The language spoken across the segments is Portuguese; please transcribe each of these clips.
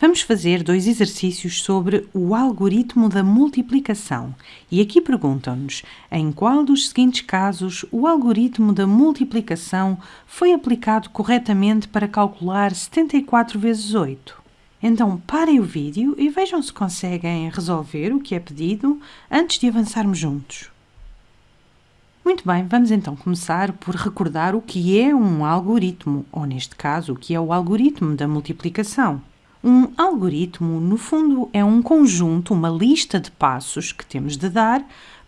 Vamos fazer dois exercícios sobre o algoritmo da multiplicação. E aqui perguntam-nos em qual dos seguintes casos o algoritmo da multiplicação foi aplicado corretamente para calcular 74 vezes 8. Então parem o vídeo e vejam se conseguem resolver o que é pedido antes de avançarmos juntos. Muito bem, vamos então começar por recordar o que é um algoritmo, ou neste caso, o que é o algoritmo da multiplicação. Um algoritmo, no fundo, é um conjunto, uma lista de passos que temos de dar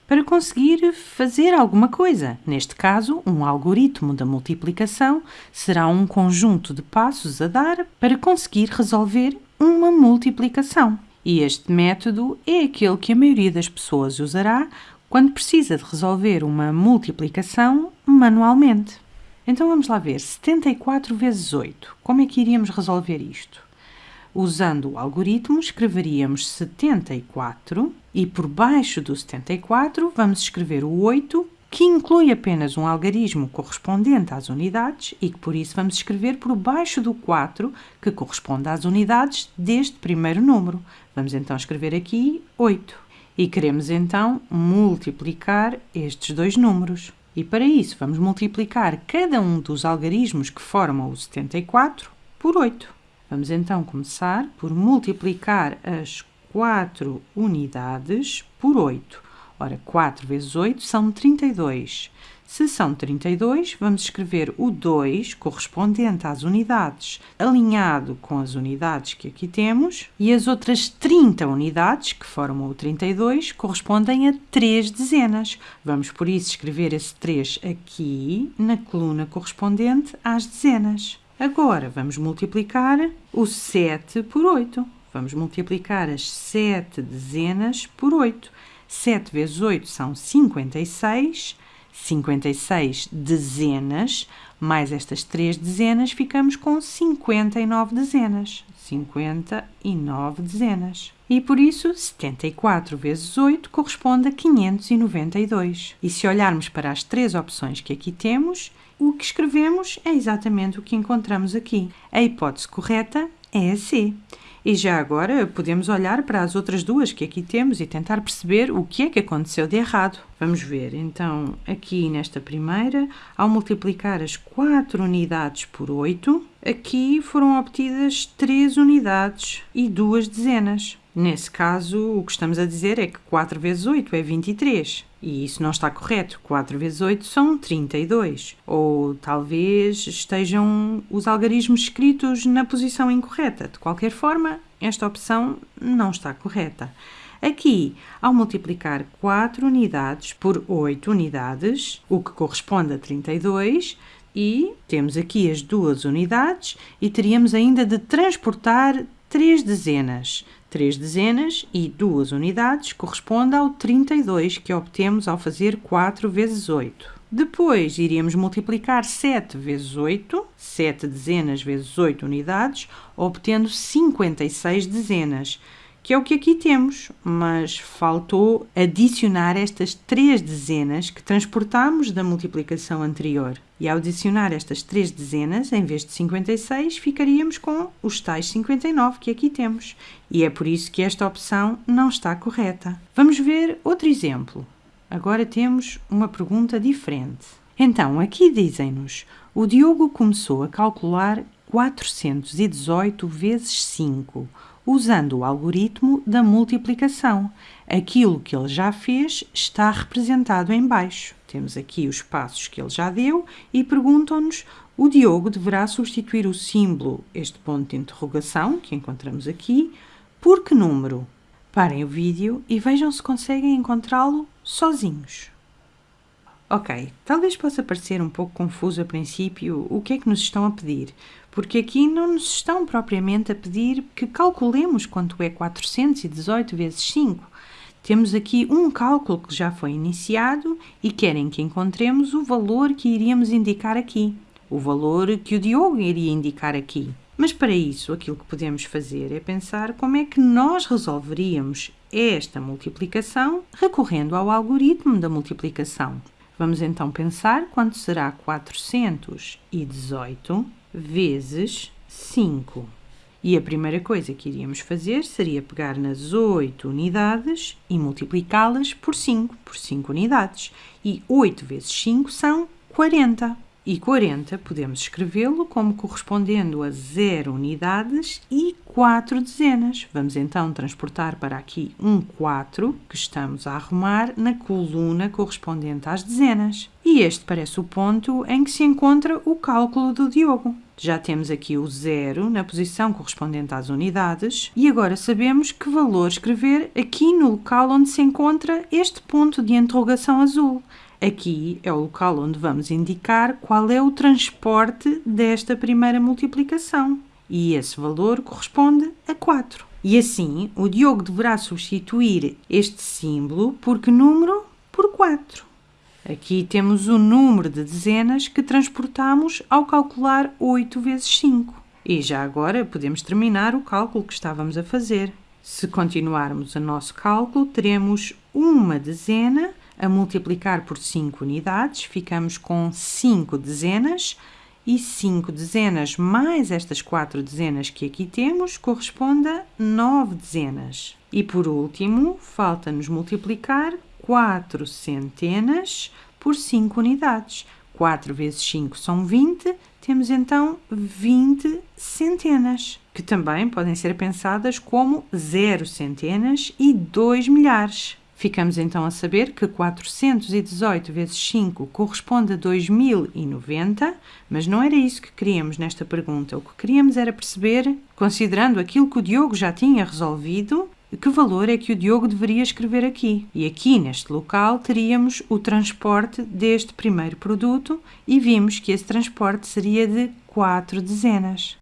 para conseguir fazer alguma coisa. Neste caso, um algoritmo da multiplicação será um conjunto de passos a dar para conseguir resolver uma multiplicação. E este método é aquele que a maioria das pessoas usará quando precisa de resolver uma multiplicação manualmente. Então vamos lá ver, 74 vezes 8. Como é que iríamos resolver isto? Usando o algoritmo, escreveríamos 74 e por baixo do 74 vamos escrever o 8, que inclui apenas um algarismo correspondente às unidades e que por isso vamos escrever por baixo do 4, que corresponde às unidades deste primeiro número. Vamos então escrever aqui 8. E queremos então multiplicar estes dois números. E para isso vamos multiplicar cada um dos algarismos que formam o 74 por 8. Vamos então começar por multiplicar as 4 unidades por 8. Ora, 4 vezes 8 são 32. Se são 32, vamos escrever o 2 correspondente às unidades, alinhado com as unidades que aqui temos, e as outras 30 unidades, que formam o 32, correspondem a 3 dezenas. Vamos, por isso, escrever esse 3 aqui, na coluna correspondente às dezenas. Agora, vamos multiplicar o 7 por 8. Vamos multiplicar as 7 dezenas por 8. 7 vezes 8 são 56. 56 dezenas, mais estas 3 dezenas, ficamos com 59 dezenas. 59 dezenas. E por isso, 74 vezes 8 corresponde a 592. E se olharmos para as três opções que aqui temos, o que escrevemos é exatamente o que encontramos aqui. A hipótese correta é a C. E já agora podemos olhar para as outras duas que aqui temos e tentar perceber o que é que aconteceu de errado. Vamos ver, então, aqui nesta primeira, ao multiplicar as 4 unidades por 8, aqui foram obtidas 3 unidades e 2 dezenas. Nesse caso, o que estamos a dizer é que 4 vezes 8 é 23. E isso não está correto. 4 vezes 8 são 32. Ou talvez estejam os algarismos escritos na posição incorreta. De qualquer forma, esta opção não está correta. Aqui, ao multiplicar 4 unidades por 8 unidades, o que corresponde a 32, e temos aqui as duas unidades, e teríamos ainda de transportar 3 dezenas. 3 dezenas e 2 unidades corresponde ao 32 que obtemos ao fazer 4 vezes 8. Depois iríamos multiplicar 7 vezes 8, 7 dezenas vezes 8 unidades, obtendo 56 dezenas que é o que aqui temos, mas faltou adicionar estas três dezenas que transportamos da multiplicação anterior. E ao adicionar estas três dezenas, em vez de 56, ficaríamos com os tais 59 que aqui temos. E é por isso que esta opção não está correta. Vamos ver outro exemplo. Agora temos uma pergunta diferente. Então, aqui dizem-nos, o Diogo começou a calcular 418 vezes 5, usando o algoritmo da multiplicação. Aquilo que ele já fez está representado em baixo. Temos aqui os passos que ele já deu e perguntam-nos o Diogo deverá substituir o símbolo, este ponto de interrogação que encontramos aqui, por que número? Parem o vídeo e vejam se conseguem encontrá-lo sozinhos. Ok, talvez possa parecer um pouco confuso a princípio o que é que nos estão a pedir, porque aqui não nos estão propriamente a pedir que calculemos quanto é 418 vezes 5. Temos aqui um cálculo que já foi iniciado e querem que encontremos o valor que iríamos indicar aqui, o valor que o Diogo iria indicar aqui. Mas para isso, aquilo que podemos fazer é pensar como é que nós resolveríamos esta multiplicação recorrendo ao algoritmo da multiplicação. Vamos então pensar quanto será 418 vezes 5. E a primeira coisa que iríamos fazer seria pegar nas 8 unidades e multiplicá-las por 5, por 5 unidades. E 8 vezes 5 são 40. E 40 podemos escrevê-lo como correspondendo a 0 unidades e 4 dezenas. Vamos então transportar para aqui um 4 que estamos a arrumar na coluna correspondente às dezenas. E este parece o ponto em que se encontra o cálculo do Diogo. Já temos aqui o zero na posição correspondente às unidades e agora sabemos que valor escrever aqui no local onde se encontra este ponto de interrogação azul. Aqui é o local onde vamos indicar qual é o transporte desta primeira multiplicação. E esse valor corresponde a 4. E assim, o Diogo deverá substituir este símbolo por que número? Por 4. Aqui temos o número de dezenas que transportamos ao calcular 8 vezes 5. E já agora podemos terminar o cálculo que estávamos a fazer. Se continuarmos o nosso cálculo, teremos uma dezena a multiplicar por 5 unidades, ficamos com 5 dezenas, e 5 dezenas mais estas 4 dezenas que aqui temos corresponde a 9 dezenas. E por último, falta-nos multiplicar 4 centenas por 5 unidades. 4 vezes 5 são 20, temos então 20 centenas, que também podem ser pensadas como 0 centenas e 2 milhares. Ficamos então a saber que 418 vezes 5 corresponde a 2090, mas não era isso que queríamos nesta pergunta. O que queríamos era perceber, considerando aquilo que o Diogo já tinha resolvido, que valor é que o Diogo deveria escrever aqui. E aqui neste local teríamos o transporte deste primeiro produto e vimos que esse transporte seria de 4 dezenas.